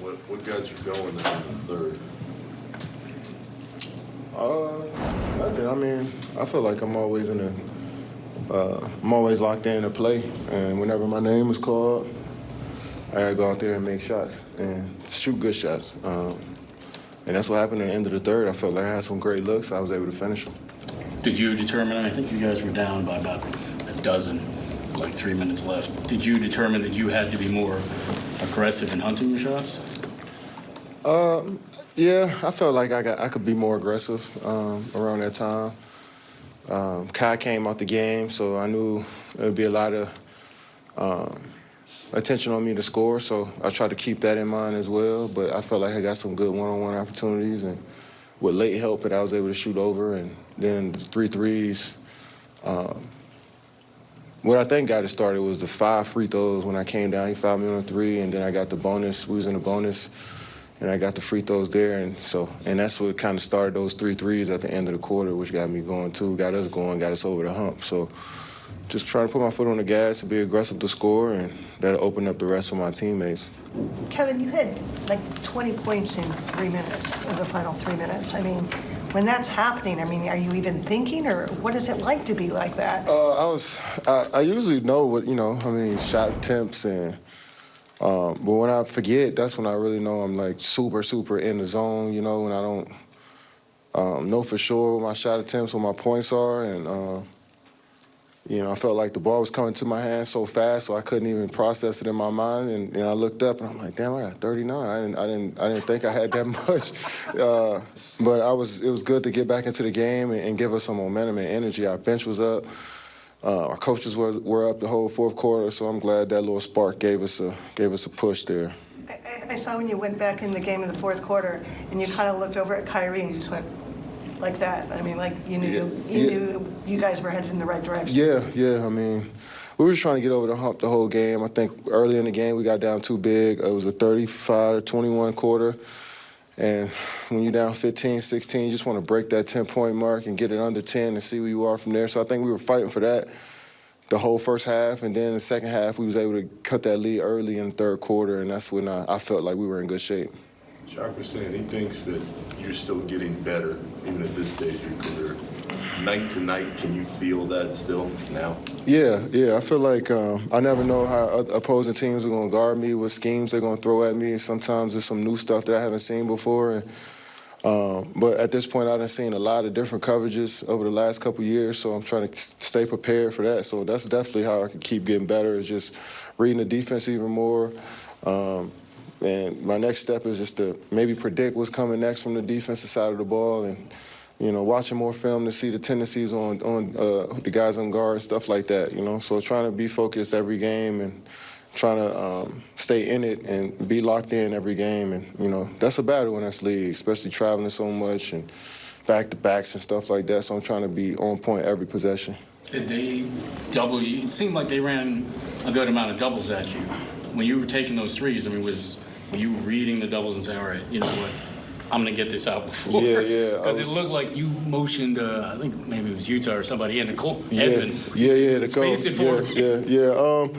What, what got you going in the third? Uh, nothing. I mean, I feel like I'm always in a, uh, I'm always locked in to play, and whenever my name is called, I gotta go out there and make shots and shoot good shots. Um, and that's what happened at the end of the third. I felt like I had some great looks. I was able to finish them. Did you determine, I think you guys were down by about a dozen, like three minutes left. Did you determine that you had to be more aggressive in hunting your shots? Um, Yeah, I felt like I got I could be more aggressive um, around that time. Um, Kai came out the game, so I knew there would be a lot of um, attention on me to score. So I tried to keep that in mind as well. But I felt like I got some good one-on-one opportunities, and with late help, that I was able to shoot over, and then the three threes. Um, what I think got it started was the five free throws when I came down. He fouled me on a three, and then I got the bonus. We was in the bonus and I got the free throws there, and so and that's what kind of started those three threes at the end of the quarter, which got me going too, got us going, got us over the hump. So just trying to put my foot on the gas and be aggressive to score, and that'll open up the rest for my teammates. Kevin, you had like 20 points in three minutes, in the final three minutes. I mean, when that's happening, I mean, are you even thinking, or what is it like to be like that? Uh, I was I, I usually know what you know how many shot attempts and. Um, but when I forget, that's when I really know I'm like super, super in the zone, you know, when I don't um, know for sure what my shot attempts, what my points are. And, uh, you know, I felt like the ball was coming to my hand so fast, so I couldn't even process it in my mind. And, I looked up and I'm like, damn, I got 39. I didn't, I didn't, I didn't think I had that much. Uh, but I was, it was good to get back into the game and, and give us some momentum and energy. Our bench was up. Uh, our coaches were, were up the whole fourth quarter, so I'm glad that little spark gave us a gave us a push there. I- I I saw when you went back in the game in the fourth quarter, and you kind of looked over at Kyrie and you just went like that. I mean, like you knew, Yeah, you yeah. knew you guys were headed in the right direction. Yeah, yeah. I mean, we were just trying to get over the hump the whole game. I think early in the game we got down too big. It was a 35 to 21 quarter. And when you're down 15, 16, you just want to break that 10 point mark and get it under 10 and see where you are from there. So I think we were fighting for that the whole first half. And then the second half, we was able to cut that lead early in the third quarter. And that's when I, I felt like we were in good shape. Was saying he thinks that you're still getting better, even at this stage of your career. Night to night, can you feel that still now? Yeah, yeah. I feel like um, I never know how opposing teams are going to guard me, what schemes they're going to throw at me. Sometimes there's some new stuff that I haven't seen before. And, um, but at this point, I've seen a lot of different coverages over the last couple years, so I'm trying to stay prepared for that. So that's definitely how I can keep getting better. Is just reading the defense even more. Um, and my next step is just to maybe predict what's coming next from the defensive side of the ball and you know, watching more film to see the tendencies on on uh, the guys on guard, stuff like that. You know, so trying to be focused every game and trying to um, stay in it and be locked in every game. And you know, that's a battle in this league, especially traveling so much and back to backs and stuff like that. So I'm trying to be on point every possession. Did they double you? It seemed like they ran a good amount of doubles at you. When you were taking those threes, I mean, was you reading the doubles and saying, all right, you know what, I'm gonna get this out before? Yeah, yeah, Because it looked like you motioned, uh, I think maybe it was Yuta or somebody in the court. Yeah, Edmond. yeah, yeah. The Space it for Yeah, yeah, yeah. Um,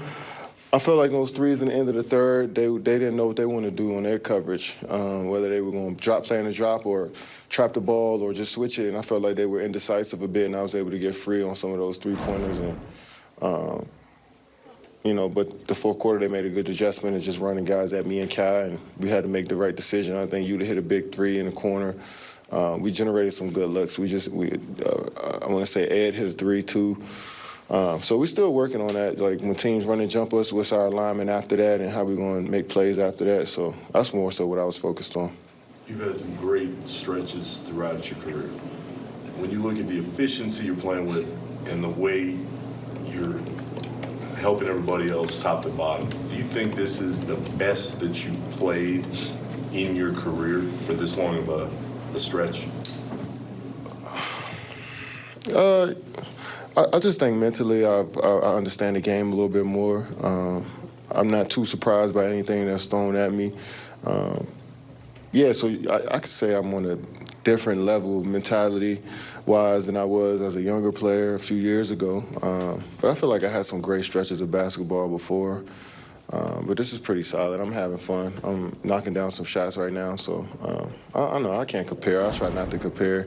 I felt like those threes in the end of the third, they they didn't know what they wanted to do on their coverage, um, whether they were going to drop, play in the drop, or trap the ball, or just switch it. And I felt like they were indecisive a bit, and I was able to get free on some of those three pointers. And um, you know, but the fourth quarter they made a good adjustment and just running guys at me and Kai, and we had to make the right decision. I think Yuta hit a big three in the corner. Uh, we generated some good looks. We just we uh, I want to say Ed hit a three too. Um, so we're still working on that. Like when teams run and jump us, what's our alignment after that, and how we going to make plays after that. So that's more so what I was focused on. You've had some great stretches throughout your career. When you look at the efficiency you're playing with and the way you're helping everybody else top to bottom, do you think this is the best that you've played in your career for this long of a, a stretch? Uh, I, I just think mentally I've, I, I understand the game a little bit more. Um, I'm not too surprised by anything that's thrown at me. Um, yeah, so I, I could say I'm on a different level mentality wise than I was as a younger player a few years ago. Um, but I feel like I had some great stretches of basketball before. Uh, but this is pretty solid. I'm having fun. I'm knocking down some shots right now, so um, I, I know I can't compare. I try not to compare.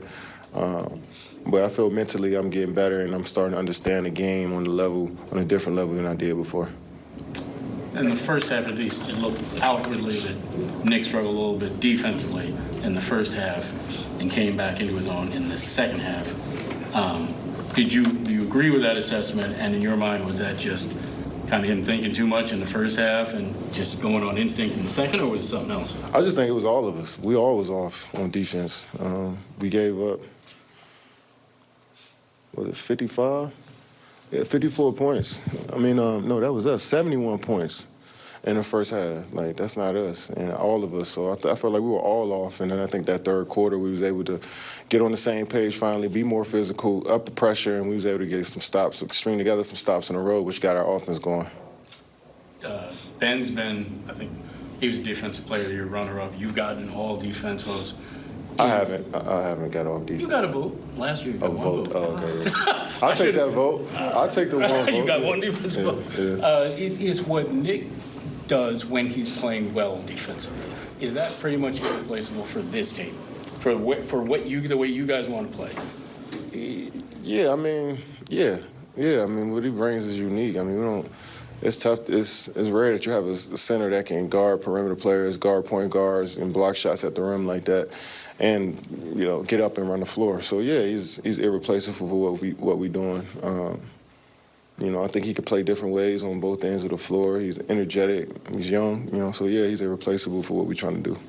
Um, but I feel mentally I'm getting better and I'm starting to understand the game on the level, on a different level than I did before. In the first half, at least, it looked outwardly that Nick struggled a little bit defensively in the first half and came back into his own in the second half. Um, Did you, do you agree with that assessment? And in your mind, was that just kind of him thinking too much in the first half and just going on instinct in the second, or was it something else? I just think it was all of us. We all was off on defense. Um, we gave up, was it 55? Yeah, 54 points. I mean, um, no, that was us. 71 points in the first half. Like that's not us and all of us. So I, I felt like we were all off. And then I think that third quarter we was able to get on the same page finally, be more physical, up the pressure, and we was able to get some stops, string together some stops in a row, which got our offense going. Uh, Ben's been, I think, he was a defensive player of the year, runner-up. You've gotten all defense votes. I haven't. I, I haven't got off defense. You got a vote. Last year, you A got one vote. vote. Oh, okay. I'll take that vote. I'll take the one vote. You got one defense Yeah, vote. yeah. Uh, It is what Nick does when he's playing well defensively. Is that pretty much irreplaceable for this team? For what, for what you, the way you guys want to play? Yeah, I mean, yeah, yeah. I mean, what he brings is unique. I mean, we don't. It's tough. It's it's rare that you have a, center that can guard perimeter players, guard point guards, and block shots at the rim like that, and you know get up and run the floor. So yeah, he's he's irreplaceable for what we what we doing. Um, you know, I think he could play different ways on both ends of the floor. He's energetic. He's young. You know, so yeah, he's irreplaceable for what we're trying to do.